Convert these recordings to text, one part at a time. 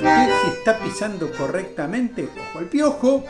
¿Sabe usted si está pisando correctamente? Ojo al piojo.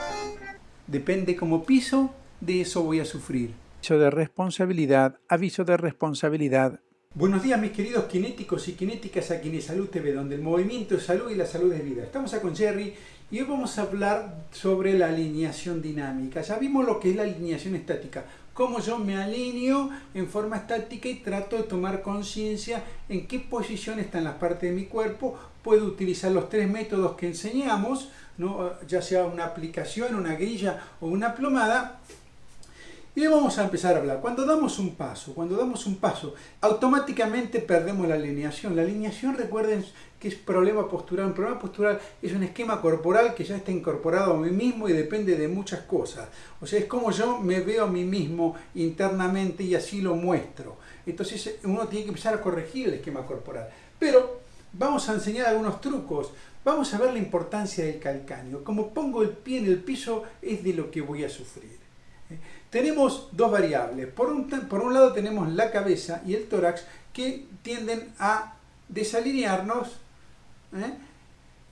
Depende cómo piso, de eso voy a sufrir. Aviso de responsabilidad, aviso de responsabilidad. Buenos días mis queridos kinéticos y kinéticas aquí en Salud TV, donde el movimiento es salud y la salud es vida. Estamos acá con Jerry y hoy vamos a hablar sobre la alineación dinámica. Ya vimos lo que es la alineación estática, cómo yo me alineo en forma estática y trato de tomar conciencia en qué posición están las partes de mi cuerpo. Puedo utilizar los tres métodos que enseñamos, ¿no? ya sea una aplicación, una grilla o una plomada, y vamos a empezar a hablar. Cuando damos un paso, cuando damos un paso, automáticamente perdemos la alineación. La alineación, recuerden que es problema postural. Un problema postural es un esquema corporal que ya está incorporado a mí mismo y depende de muchas cosas. O sea, es como yo me veo a mí mismo internamente y así lo muestro. Entonces uno tiene que empezar a corregir el esquema corporal. Pero vamos a enseñar algunos trucos. Vamos a ver la importancia del calcáneo. Como pongo el pie en el piso es de lo que voy a sufrir. Tenemos dos variables. Por un, por un lado tenemos la cabeza y el tórax que tienden a desalinearnos ¿eh?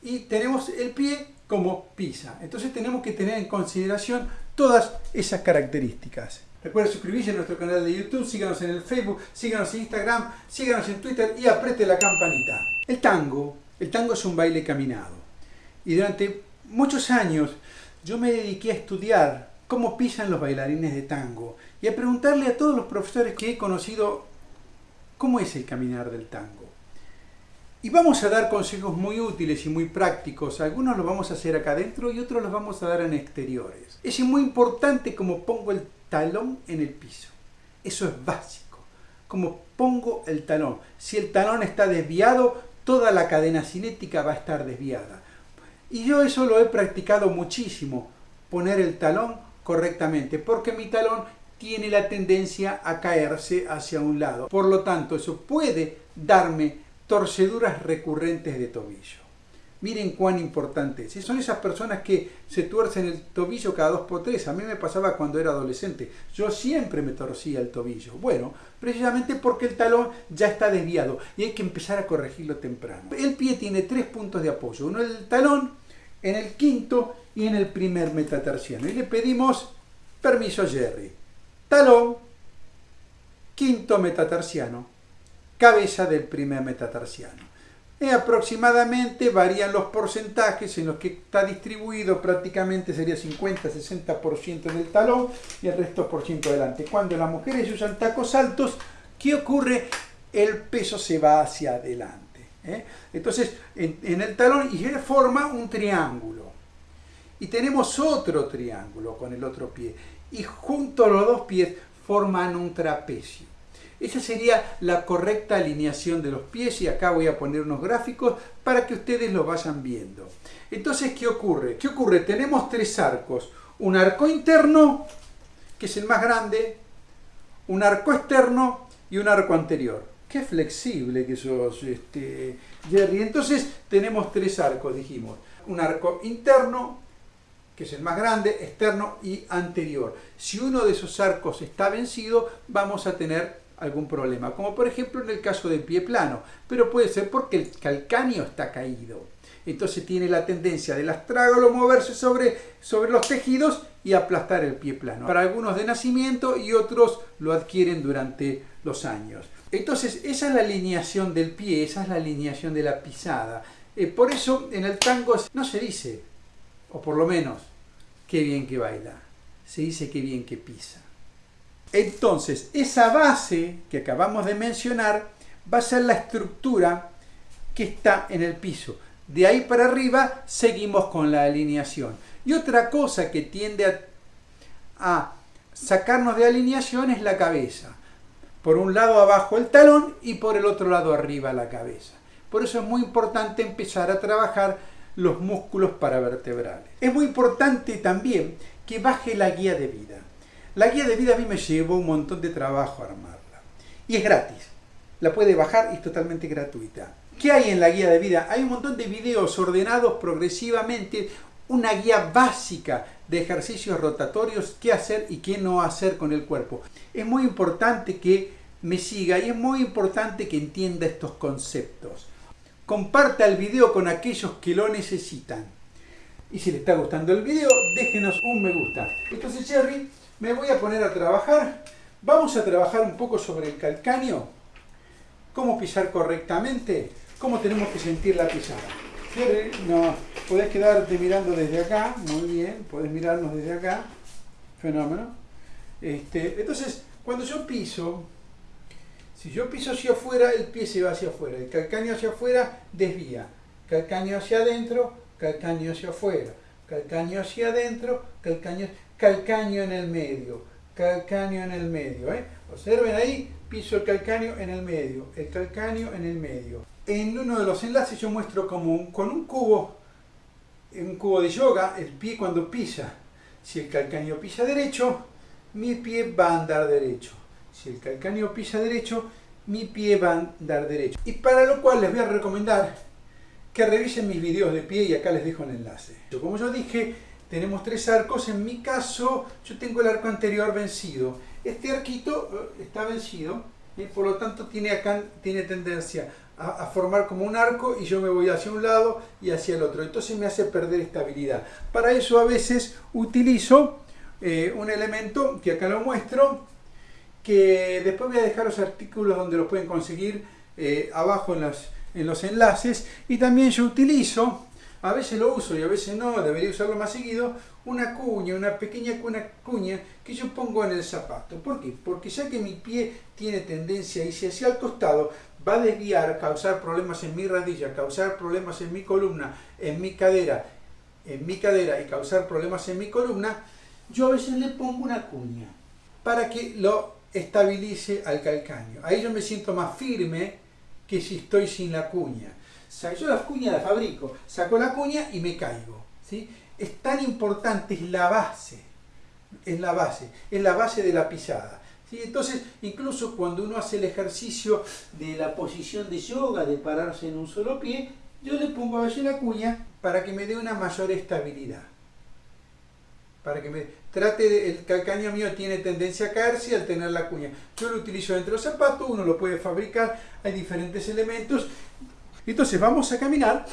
y tenemos el pie como pisa. Entonces tenemos que tener en consideración todas esas características. Recuerda suscribirse a nuestro canal de YouTube, síganos en el Facebook, síganos en Instagram, síganos en Twitter y apriete la campanita. El tango, el tango es un baile caminado. Y durante muchos años yo me dediqué a estudiar cómo pisan los bailarines de tango y a preguntarle a todos los profesores que he conocido cómo es el caminar del tango. Y vamos a dar consejos muy útiles y muy prácticos. Algunos los vamos a hacer acá adentro y otros los vamos a dar en exteriores. Es muy importante cómo pongo el talón en el piso. Eso es básico. Cómo pongo el talón. Si el talón está desviado, toda la cadena cinética va a estar desviada. Y yo eso lo he practicado muchísimo. Poner el talón correctamente, porque mi talón tiene la tendencia a caerse hacia un lado. Por lo tanto, eso puede darme torceduras recurrentes de tobillo. Miren cuán importante es. son esas personas que se tuercen el tobillo cada dos por tres. A mí me pasaba cuando era adolescente. Yo siempre me torcía el tobillo. Bueno, precisamente porque el talón ya está desviado y hay que empezar a corregirlo temprano. El pie tiene tres puntos de apoyo. Uno el talón, en el quinto y en el primer metatarsiano. Y le pedimos permiso a Jerry. Talón, quinto metatarsiano, cabeza del primer metatarsiano. Y aproximadamente varían los porcentajes en los que está distribuido, prácticamente sería 50-60% en el talón y el resto por ciento delante. Cuando las mujeres usan tacos altos, ¿qué ocurre? El peso se va hacia adelante. ¿Eh? Entonces, en, el talón y forma un triángulo y tenemos otro triángulo con el otro pie y junto a los dos pies forman un trapecio. Esa sería la correcta alineación de los pies y acá voy a poner unos gráficos para que ustedes lo vayan viendo. Entonces, ¿qué ocurre? ¿Qué ocurre? Tenemos tres arcos. Un arco interno, que es el más grande, un arco externo y un arco anterior. Qué flexible que sos, este, Jerry. Entonces, tenemos tres arcos, dijimos. Un arco interno, que es el más grande, externo y anterior. Si uno de esos arcos está vencido, vamos a tener algún problema, como por ejemplo en el caso del pie plano, pero puede ser porque el calcáneo está caído. Entonces tiene la tendencia del astrágalo moverse sobre, sobre los tejidos y aplastar el pie plano. Para algunos de nacimiento y otros lo adquieren durante los años. Entonces esa es la alineación del pie, esa es la alineación de la pisada. Eh, por eso en el tango no se dice o por lo menos, qué bien que baila. Se dice qué bien que pisa. Entonces, esa base que acabamos de mencionar va a ser la estructura que está en el piso. De ahí para arriba seguimos con la alineación. Y otra cosa que tiende a, a sacarnos de alineación es la cabeza. Por un lado abajo el talón y por el otro lado arriba la cabeza. Por eso es muy importante empezar a trabajar los músculos paravertebrales. Es muy importante también que baje la guía de vida. La guía de vida a mí me llevó un montón de trabajo armarla. Y es gratis. La puede bajar y es totalmente gratuita. ¿Qué hay en la guía de vida? Hay un montón de videos ordenados progresivamente, una guía básica de ejercicios rotatorios, qué hacer y qué no hacer con el cuerpo. Es muy importante que me siga y es muy importante que entienda estos conceptos. comparta el video con aquellos que lo necesitan. Y si le está gustando el video, déjenos un me gusta. Entonces, Jerry, me voy a poner a trabajar. Vamos a trabajar un poco sobre el calcáneo. Cómo pisar correctamente. Cómo tenemos que sentir la pisada. No, podés quedarte mirando desde acá. Muy bien, podés mirarnos desde acá. Fenómeno. Este, entonces, cuando yo piso, si yo piso hacia afuera, el pie se va hacia afuera. El calcáneo hacia afuera desvía. Calcáneo hacia adentro, calcáneo hacia afuera. Calcáneo hacia adentro, calcáneo, calcáneo en el medio. Calcáneo en el medio. ¿eh? Observen ahí, piso el calcáneo en el medio. El calcáneo en el medio. En uno de los enlaces yo muestro como con un cubo, un cubo de yoga, el pie cuando pisa. Si el calcáneo pisa derecho, mi pie va a andar derecho. Si el calcáneo pisa derecho, mi pie va a andar derecho. Y para lo cual les voy a recomendar que revisen mis videos de pie y acá les dejo el enlace. Como yo dije, tenemos tres arcos. En mi caso, yo tengo el arco anterior vencido. Este arquito eh, está vencido y por lo tanto tiene acá tiene tendencia a, formar como un arco y yo me voy hacia un lado y hacia el otro. Entonces me hace perder estabilidad. Para eso a veces utilizo eh, un elemento que acá lo muestro, que después voy a dejar los artículos donde lo pueden conseguir eh, abajo en, en los enlaces. Y también yo utilizo, a veces lo uso y a veces no, debería usarlo más seguido, una cuña, una pequeña cuña, que yo pongo en el zapato. ¿Por qué? Porque ya que mi pie tiene tendencia a irse hacia el costado, va a desviar, causar problemas en mi rodilla, causar problemas en mi columna, en mi cadera, en mi cadera y causar problemas en mi columna, yo a veces le pongo una cuña para que lo estabilice al calcáneo. Ahí yo me siento más firme que si estoy sin la cuña. Yo la cuña la fabrico, saco la cuña y me caigo. ¿sí? Es tan importante, es la base, es la base, es la base de la pisada. ¿sí? Entonces, incluso cuando uno hace el ejercicio de la posición de yoga, de pararse en un solo pie, yo le pongo a veces la cuña para que me dé una mayor estabilidad para que me trate el calcáneo mío tiene tendencia a caerse al tener la cuña. Yo lo utilizo dentro del zapato, uno lo puede fabricar, hay diferentes elementos. Entonces vamos a caminar,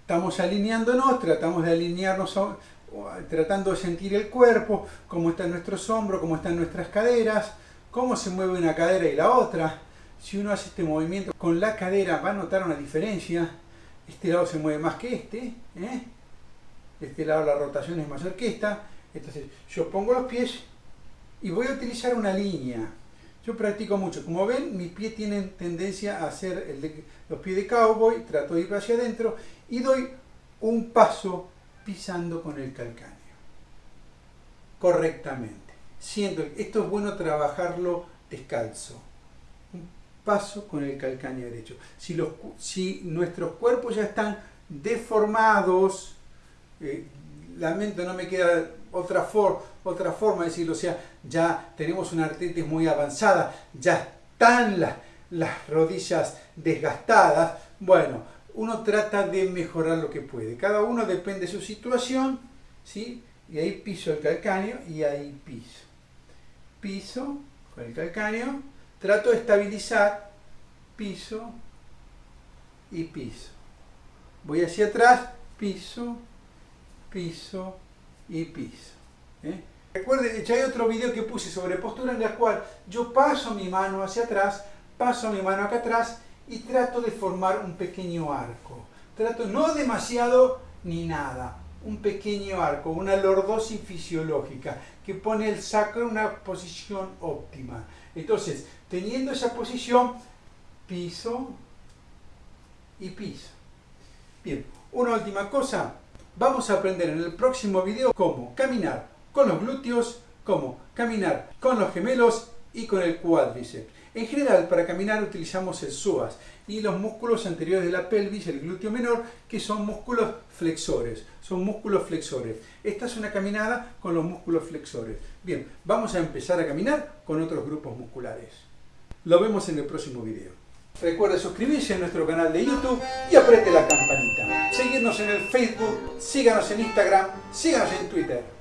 estamos alineándonos, tratamos de alinearnos, tratando de sentir el cuerpo, cómo están nuestros hombros, cómo están nuestras caderas, cómo se mueve una cadera y la otra. Si uno hace este movimiento con la cadera va a notar una diferencia. Este lado se mueve más que este. ¿eh? este lado la rotación es mayor que esta, entonces yo pongo los pies y voy a utilizar una línea. Yo practico mucho, como ven mis pies tienen tendencia a hacer el los pies de cowboy, trato de ir hacia adentro y doy un paso pisando con el calcáneo, correctamente. Siento, esto es bueno trabajarlo descalzo, un paso con el calcáneo derecho. Si, los, si nuestros cuerpos ya están deformados, eh, lamento, no me queda otra, otra forma de decirlo, o sea, ya tenemos una artritis muy avanzada, ya están las, las rodillas desgastadas, bueno, uno trata de mejorar lo que puede. Cada uno depende de su situación, ¿sí? Y ahí piso el calcáneo y ahí piso. Piso con el calcáneo, trato de estabilizar, piso y piso. Voy hacia atrás, piso, piso y piso. ¿eh? Recuerden, ya hay otro video que puse sobre postura en la cual yo paso mi mano hacia atrás, paso mi mano acá atrás y trato de formar un pequeño arco. Trato no demasiado ni nada, un pequeño arco, una lordosis fisiológica que pone el sacro en una posición óptima. Entonces, teniendo esa posición, piso y piso. Bien, una última cosa, vamos a aprender en el próximo video cómo caminar con los glúteos, cómo caminar con los gemelos y con el cuádriceps. En general, para caminar utilizamos el psoas y los músculos anteriores de la pelvis, el glúteo menor, que son músculos flexores. Son músculos flexores. Esta es una caminada con los músculos flexores. Bien, vamos a empezar a caminar con otros grupos musculares. Lo vemos en el próximo video. Recuerde suscribirse a nuestro canal de YouTube y apriete la campanita. Seguirnos en el Facebook, síganos en Instagram, síganos en Twitter.